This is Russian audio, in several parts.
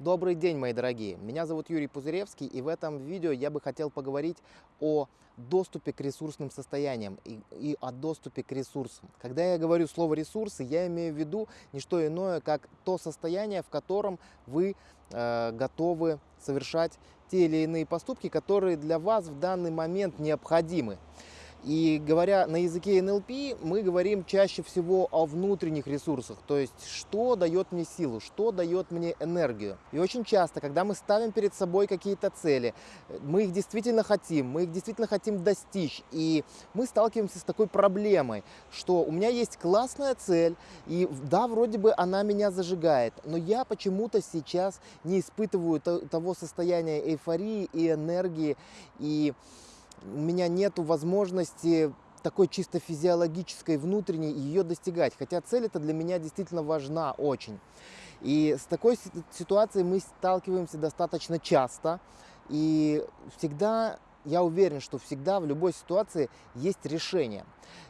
Добрый день, мои дорогие! Меня зовут Юрий Пузыревский, и в этом видео я бы хотел поговорить о доступе к ресурсным состояниям и, и о доступе к ресурсам. Когда я говорю слово ресурсы, я имею в виду не что иное, как то состояние, в котором вы э, готовы совершать те или иные поступки, которые для вас в данный момент необходимы. И говоря на языке НЛП, мы говорим чаще всего о внутренних ресурсах, то есть что дает мне силу, что дает мне энергию. И очень часто, когда мы ставим перед собой какие-то цели, мы их действительно хотим, мы их действительно хотим достичь, и мы сталкиваемся с такой проблемой, что у меня есть классная цель, и да, вроде бы она меня зажигает, но я почему-то сейчас не испытываю того состояния эйфории и энергии, и у меня нет возможности такой чисто физиологической, внутренней ее достигать. Хотя цель это для меня действительно важна очень. И с такой ситуацией мы сталкиваемся достаточно часто. И всегда я уверен, что всегда в любой ситуации есть решение.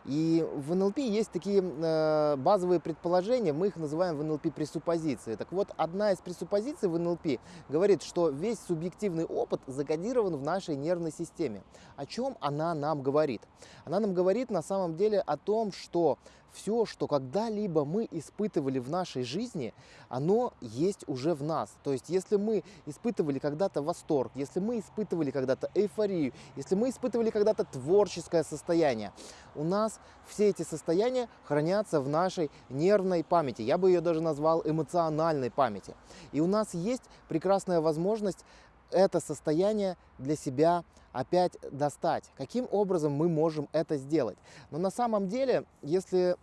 И в НЛП есть такие э, базовые предположения, мы их называем в НЛП пресуппозиции. Так вот, одна из пресуппозиций в НЛП говорит, что весь субъективный опыт закодирован в нашей нервной системе. О чем она нам говорит? Она нам говорит на самом деле о том, что все, что когда-либо мы испытывали в нашей жизни, оно есть уже в нас. То есть, если мы испытывали когда-то восторг, если мы испытывали когда-то эйфорию, если мы испытывали когда-то творческое состояние, у нас все эти состояния хранятся в нашей нервной памяти. Я бы ее даже назвал эмоциональной памяти. И у нас есть прекрасная возможность это состояние для себя опять достать. Каким образом мы можем это сделать? Но на самом деле, если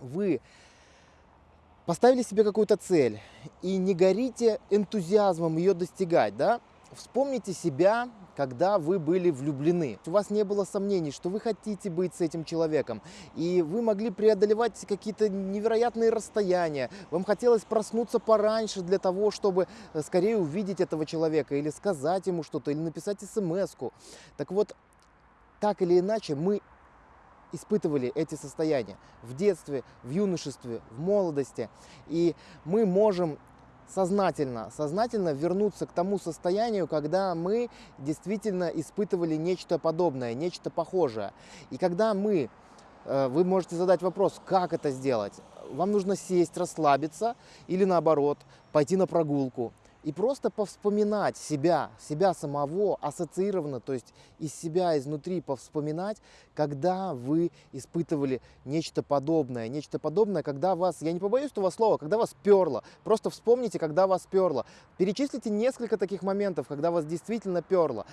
вы поставили себе какую-то цель и не горите энтузиазмом ее достигать, да, вспомните себя когда вы были влюблены. У вас не было сомнений, что вы хотите быть с этим человеком, и вы могли преодолевать какие-то невероятные расстояния. Вам хотелось проснуться пораньше для того, чтобы э, скорее увидеть этого человека, или сказать ему что-то, или написать смс -ку. Так вот, так или иначе, мы испытывали эти состояния в детстве, в юношестве, в молодости. И мы можем сознательно, сознательно вернуться к тому состоянию, когда мы действительно испытывали нечто подобное, нечто похожее. И когда мы, э, вы можете задать вопрос, как это сделать? Вам нужно сесть, расслабиться или наоборот, пойти на прогулку и просто повспоминать себя, себя самого, ассоциированно, то есть из себя, изнутри повспоминать, когда вы испытывали нечто подобное. Нечто подобное, когда вас, я не побоюсь этого слова, когда вас перло. Просто вспомните, когда вас перло. Перечислите несколько таких моментов, когда вас действительно перло.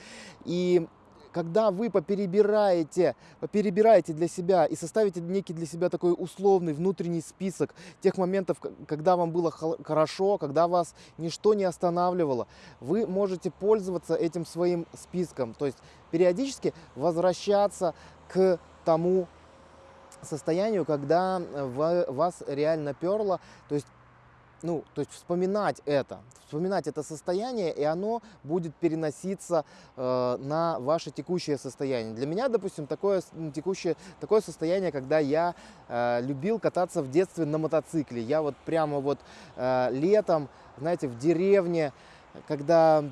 И когда вы поперебираете, поперебираете для себя и составите некий для себя такой условный внутренний список тех моментов, когда вам было хорошо, когда вас ничто не останавливало, вы можете пользоваться этим своим списком. То есть периодически возвращаться к тому состоянию, когда вас реально перло, то есть ну, то есть вспоминать это, вспоминать это состояние, и оно будет переноситься э, на ваше текущее состояние. Для меня, допустим, такое текущее такое состояние, когда я э, любил кататься в детстве на мотоцикле. Я вот прямо вот э, летом, знаете, в деревне, когда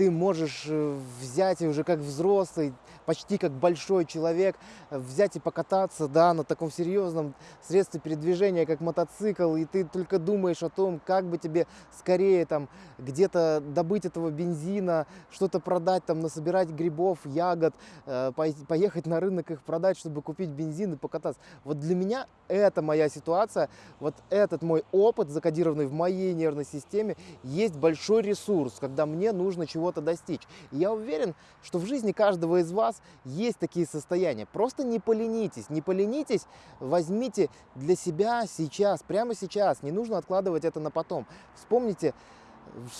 ты можешь э, взять и уже как взрослый, почти как большой человек, взять и покататься, да, на таком серьезном средстве передвижения, как мотоцикл, и ты только думаешь о том, как бы тебе скорее там где-то добыть этого бензина, что-то продать, там, насобирать грибов, ягод, э, поехать на рынок их продать, чтобы купить бензин и покататься. Вот для меня это моя ситуация, вот этот мой опыт, закодированный в моей нервной системе, есть большой ресурс, когда мне нужно чего чего-то достичь. И я уверен, что в жизни каждого из вас есть такие состояния. Просто не поленитесь, не поленитесь, возьмите для себя сейчас, прямо сейчас. Не нужно откладывать это на потом. Вспомните,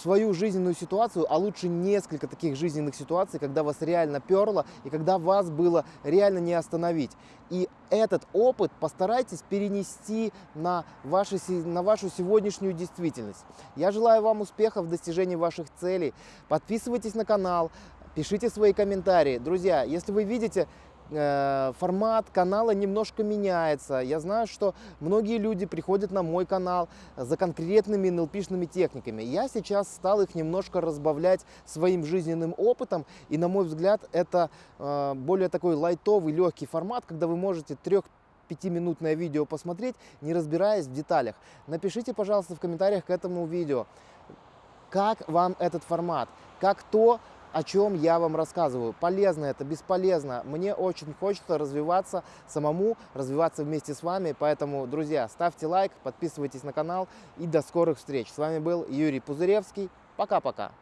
свою жизненную ситуацию, а лучше несколько таких жизненных ситуаций, когда вас реально перло и когда вас было реально не остановить. И этот опыт постарайтесь перенести на, ваши, на вашу сегодняшнюю действительность. Я желаю вам успехов в достижении ваших целей. Подписывайтесь на канал, пишите свои комментарии. Друзья, если вы видите формат канала немножко меняется. Я знаю, что многие люди приходят на мой канал за конкретными NLP-шными техниками. Я сейчас стал их немножко разбавлять своим жизненным опытом. И, на мой взгляд, это э, более такой лайтовый, легкий формат, когда вы можете трех пятиминутное видео посмотреть, не разбираясь в деталях. Напишите, пожалуйста, в комментариях к этому видео, как вам этот формат, как то, о чем я вам рассказываю. Полезно это, бесполезно. Мне очень хочется развиваться самому, развиваться вместе с вами. Поэтому, друзья, ставьте лайк, подписывайтесь на канал и до скорых встреч. С вами был Юрий Пузыревский. Пока-пока.